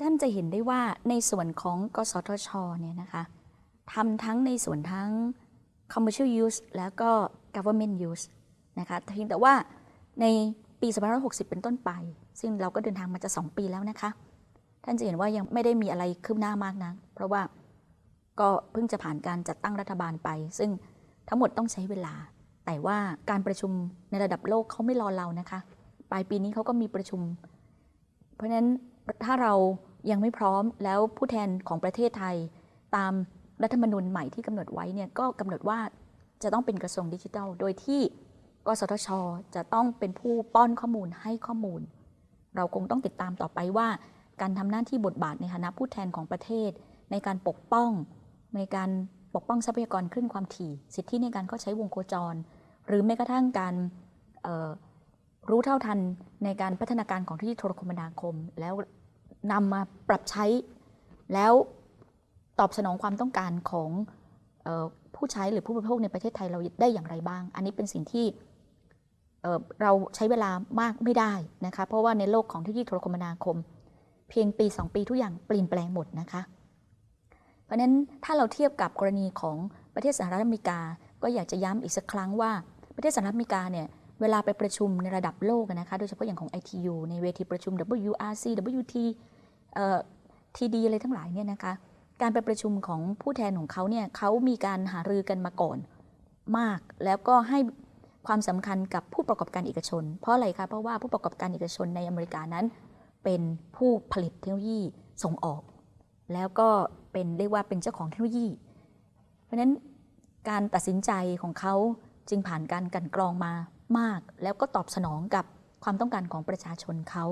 ท่านจะเห็นได้ว่าในส่วนของกสทชเนี่ยนะคะทำทั้งในส่วนทั้ง commercial use แล้วก็ government use นะคะเพียงแต่ว่าในปี2560 เป็นต้นไป ซึ่งเราก็เดินทางมาจะ 2 ปีแล้วนะคะ ท่านจะเห็นว่ายังไม่ได้มีอะไรคืบหน้ามากนะเพราะว่าก็เพิ่งจะผ่านการจัดตั้งรัฐบาลไป ซึ่งทั้งหมดต้องใช้เวลา แต่ว่าการประชุมในระดับโลกเขาไม่รอเรานะคะ ปลายปีนี้เขาก็มีประชุม เพราะฉะนั้น ถ้าเรายังไม่พร้อมแล้วผู้แทนของประเทศไทย ตามรัฐธรรมนูญใหม่ที่กำหนดไว้เนี่ยก็กำหนดว่าจะต้องเป็นกระทรวงดิจิทัล โดยที่กสทช จะต้องเป็นผู้ป้อนข้อมูลให้ข้อมูล เราคงต้องติดตามต่อไปว่า การทำหน้าที่บทบาทในฐานะผู้แทนของประเทศ ในการปกป้อง ในการปกป้องทรัพยากรคลื่นความถี่ สิทธิในการเข้าใช้วงโคจร หรือแม้กระทั่งการ รู้เท่าทันในการพัฒนาการของที่โทรคมนาคม แล้วนำมาปรับใช้ แล้วตอบสนองความต้องการของออผู้ใช้หรือผู้บริโภคในประเทศไทยเราได้อย่างไรบ้าง อันนี้เป็นสิ่งที่เเราใช้เวลามากไม่ได้นะคะ เพราะว่าในโลกของทคโนโลยีโทรคมนาคม เพียงปี 2 ปีทุกอย่างเปลี่ยนแปลงหมดนะคะ เพราะนั้นถ้าเราเทียบกับกรณีของประเทศสหรัฐอเมริกา ก็อยากจะย้ำอีกสักครั้งว่าประเทศสหรัฐอเมริกาเนี่ย เวลาไปประชุมในระดับโลกนะคะโดยเฉพาะอย่างของ ITU ในเวทีประชุม WRC WT TD อะไรทั้งหลายเนี่ยนะคะการไปประชุมของผู้แทนของเขาเนี่ยเขามีการหารือกันมาก่อนมาก แล้วก็ให้ความสำคัญกับผู้ประกอบการเอกชน เพราะอะไรคะเพราะว่าผู้ประกอบการเอกชนในอเมริกานั้น เป็นผู้ผลิตเทคโนโลยีส่งออก แล้วก็เป็นเรียกว่าเป็นเจ้าของเทคโนโลยี เพราะฉะนั้นการตัดสินใจของเขาจึงผ่านการกันกรองมา มาก แล้วก็ตอบสนองกับความต้องการของประชาชนเขา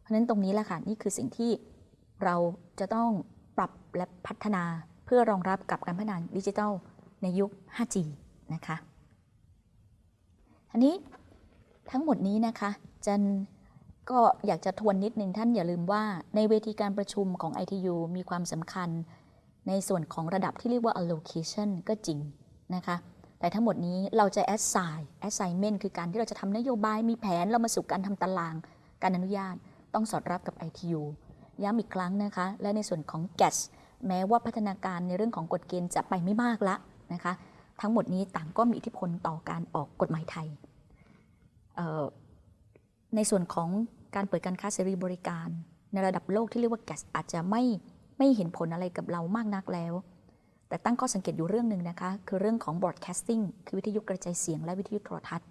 เพราะฉะนั้นตรงนี้แหละค่ะนี่คือสิ่งที่เราจะต้องปรับและพัฒนาเพื่อรองรับกับการพัฒนาดิจิทัลในยุค 5G นะคะอันนี้ทั้งหมดนี้นะคะจันก็อยากจะทวนนิดนึงท่านอย่าลืมว่าในเวทีการประชุมของ ITU มีความสำคัญ ในส่วนของระดับที่เรียกว่า allocation ก็จริงนะคะ แต่ทั้งหมดนี้เราจะ assign assignment คือการที่เราจะทำนโยบายมีแผนเรามาสู่การทำตาราง การอนุญาตต้องสอดรับกับ ITU ย้ำอีกครั้งนะคะ และในส่วนของ GAS แม้ว่าพัฒนาการในเรื่องของกฎเกณฑ์จะไปไม่มากละนะคะ ทั้งหมดนี้ต่างก็มีอิทธิพลต่อการออกกฎหมายไทย ในส่วนของการเปิดการค้าเสรีบริการ ในระดับโลกที่เรียกว่า GAS อาจจะไม่ไม่เห็นผลอะไรกับเรามากนักแล้ว แต่ตั้งข้อสังเกตอยู่เรื่องหนึ่งนะคะ คือเรื่องของ broadcasting คือวิทยุกระจายเสียงและวิทยุโทรทัศน์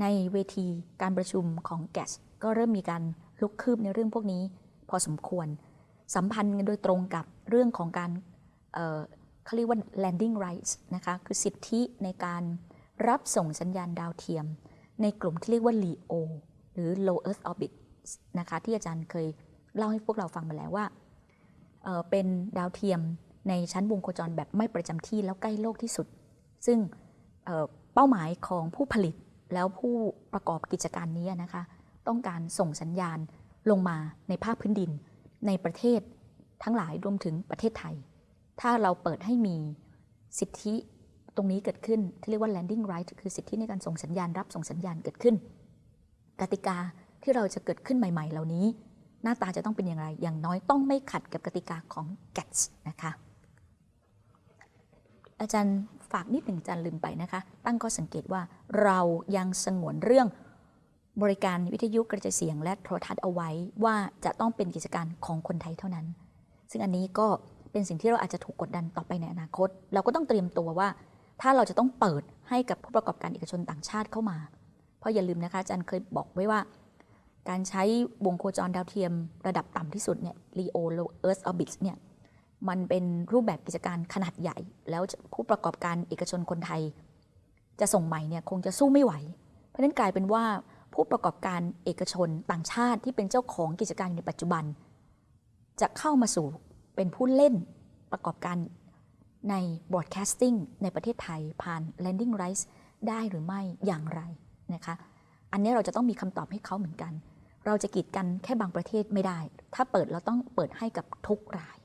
ในเวทีการประชุมของ GAS ก็เริ่มมีการลุกคืบในเรื่องพวกนี้ พอสมควร สัมพันธ์กันโดยตรงกับเรื่องของการเเขาเรียกว่า landing rights นะคะคือสิทธิในการรับส่งสัญญาณดาวเทียม ในกลุ่มที่เรียกว่า LEO หรือ low earth orbit นะคะที่อาจารย์เคยเล่าให้พวกเราฟังมาแล้วว่าเเป็นดาวเทียม ในชั้นวงโคจรแบบไม่ประจำที่แล้วใกล้โลกที่สุด ซึ่งเป้าหมายของผู้ผลิตแล้วผู้ประกอบกิจการนี้นะคะ ต้องการส่งสัญญาณลงมาในภาคพื้นดิน ในประเทศทั้งหลายรวมถึงประเทศไทย ถ้าเราเปิดให้มีสิทธิตรงนี้เกิดขึ้นที่เรียกว่า landing right คือสิทธิในการส่งสัญญาณรับส่งสัญญาณเกิดขึ้น กติกาที่เราจะเกิดขึ้นใหม่ ๆ เหล่านี้ หน้าตาจะต้องเป็นอย่างไร อย่างน้อยต้องไม่ขัดกับกติกาของ GATS นะคะ อาจารย์ฝากนิดหนึ่งอาจารย์ลืมไปนะคะ ตั้งข้อสังเกตว่าเรายังสงวนเรื่องบริการวิทยุกระจายเสียงและโทรทัศน์เอาไว้ว่าจะต้องเป็นกิจการของคนไทยเท่านั้น ซึ่งอันนี้ก็เป็นสิ่งที่เราอาจจะถูกกดดันต่อไปในอนาคต เราก็ต้องเตรียมตัวว่า ถ้าเราจะต้องเปิดให้กับผู้ประกอบการเอกชนต่างชาติเข้ามา เพราะอย่าลืมนะคะอาจารย์เคยบอกไว้ว่า การใช้วงโคจรดาวเทียมระดับต่ำที่สุดเนี่ย LEO Low Earth Orbit เนี่ย มันเป็นรูปแบบกิจการขนาดใหญ่ แล้วผู้ประกอบการเอกชนคนไทย จะส่งใหม่เนี่ยคงจะสู้ไม่ไหว เพราะนั้นกลายเป็นว่าผู้ประกอบการเอกชนต่างชาติที่เป็นเจ้าของกิจการในปัจจุบัน จะเข้ามาสู่เป็นผู้เล่นประกอบการใน broadcasting ในประเทศไทยผ่าน landing rights ได้หรือไม่อย่างไรนะคะ อันนี้เราจะต้องมีคำตอบให้เขาเหมือนกัน เราจะกีดกันแค่บางประเทศไม่ได้ ถ้าเปิดเราต้องเปิดให้กับทุกราย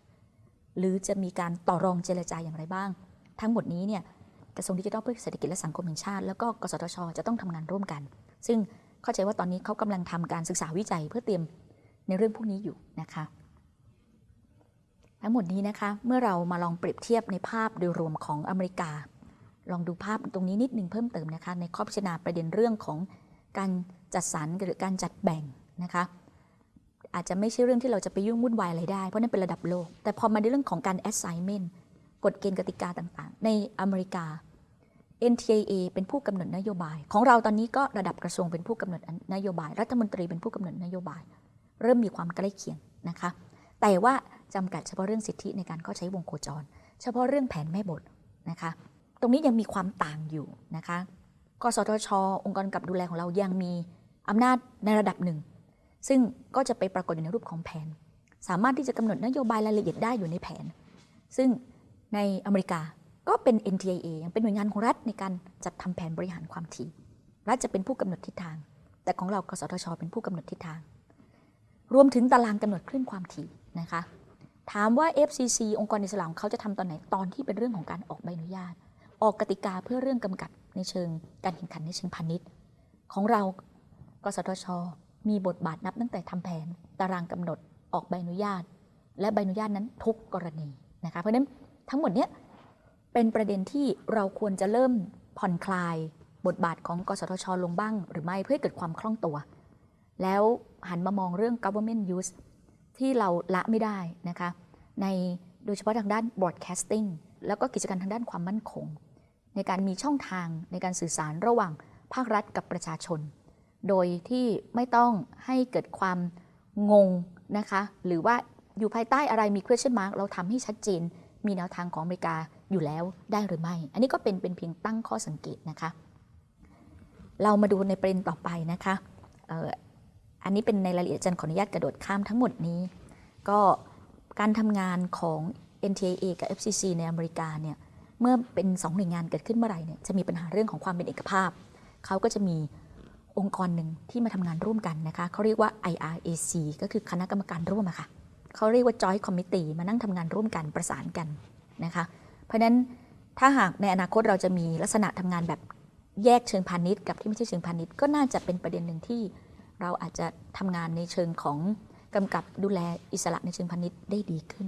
หรือจะมีการต่อรองเจรจาอย่างไรบ้าง ทั้งหมดนี้เนี่ยกระทรวงดิจิทัลเพื่อเศรษฐกิจและสังคมแห่งชาติ แล้วก็กสทช จะต้องทำงานร่วมกัน ซึ่งเข้าใจว่าตอนนี้เขากำลังทำการศึกษาวิจัยเพื่อเตรียมในเรื่องพวกนี้อยู่นะคะ ทั้งหมดนี้นะคะเมื่อเรามาลองเปรียบเทียบในภาพโดยรวมของอเมริกา ลองดูภาพตรงนี้นิดนึงเพิ่มเติมนะคะ ในข้อพิจารณาประเด็นเรื่องของการจัดสรรหรือการจัดแบ่งนะคะ อาจจะไม่ใช่เรื่องที่เราจะไปยุ่งวุ่นวายอะไรได้ เพราะนั่นเป็นระดับโลก แต่พอมาในเรื่องของการ assignment กฎเกณฑ์กติกาต่างๆ ในอเมริกา NTIA เป็นผู้กำหนดนโยบาย ของเราตอนนี้ก็ระดับกระทรวงเป็นผู้กำหนดนโยบาย รัฐมนตรีเป็นผู้กำหนดนโยบาย เริ่มมีความใกล้เคียงนะคะ แต่ว่าจำกัดเฉพาะเรื่องสิทธิในการเข้าใช้วงโคจร เฉพาะเรื่องแผนแม่บทนะคะ ตรงนี้ยังมีความต่างอยู่นะคะ กสทช องค์กรกำกับดูแลของเรายังมีอำนาจในระดับหนึ่ง ซึ่งก็จะไปปรากฏอยู่ในรูปของแผน สามารถที่จะกำหนดนโยบายรายละเอียดได้อยู่ในแผน ซึ่งในอเมริกาก็เป็น NTIA ยังเป็นหน่วยงานของรัฐในการจัดทำแผนบริหารความถี่ รัฐจะเป็นผู้กำหนดทิศทาง แต่ของเรากสทช เป็นผู้กำหนดทิศทาง รวมถึงตารางกำหนดคลื่นความถี่นะคะ ถามว่า FCC องค์กรอิสระของเขาจะทำตอนไหน ตอนที่เป็นเรื่องของการออกใบอนุญาต ออกกติกาเพื่อเรื่องกำกับในเชิง การแข่งขันในเชิงพาณิชย์ ของเรา กสทช มีบทบาทนับตั้งแต่ทำแผน ตารางกำหนดออกใบอนุญาต และใบอนุญาตนั้นทุกกรณีนะคะเพราะฉะนั้นทั้งหมดเนี้ยเป็นประเด็นที่เราควรจะเริ่มผ่อนคลายบทบาทของกสทช ลงบ้าง หรือไม่เพื่อให้เกิดความคล่องตัว แล้วหันมามองเรื่อง government use ที่เราละไม่ได้นะคะในโดยเฉพาะทางด้าน broadcasting แล้วก็กิจการทางด้านความมั่นคง ในการมีช่องทางในการสื่อสารระหว่างภาครัฐกับประชาชน โดยที่ไม่ต้องให้เกิดความงงนะคะ หรือว่าอยู่ภายใต้อะไรมี question mark เราทำให้ชัดเจน มีแนวทางของอเมริกาอยู่แล้วได้หรือไม่ อันนี้ก็เป็นเป็นเพียงตั้งข้อสังเกตนะคะ เรามาดูในประเด็นต่อไปนะคะเอ่ออันนี้เป็นในรายละเอียดจันขออนุญาตกระโดดข้ามทั้งหมดนี้ ก็การทำงานของ NTIA กับ FCC ในอเมริกาเนี่ยเมื่อเป็นสองหน่วยงานเกิดขึ้นเมื่อไหร่เนี่ยจะมีปัญหาเรื่องของความเป็นเอกภาพ เขาก็จะมี องค์กรหนึ่งที่มาทำงานร่วมกันนะคะเขาเรียกว่า IRAC ก็คือคณะกรรมการร่วมอะค่ะเขาเรียกว่า Joint Committee มานั่งทำงานร่วมกันประสานกันนะคะ เพราะฉะนั้นถ้าหากในอนาคตเราจะมีลักษณะทำงานแบบแยกเชิงพาณิชย์กับที่ไม่ใช่เชิงพาณิชย์ก็น่าจะเป็นประเด็นหนึ่งที่เราอาจจะทำงานในเชิงของกำกับดูแลอิสระในเชิงพาณิชย์ได้ดีขึ้น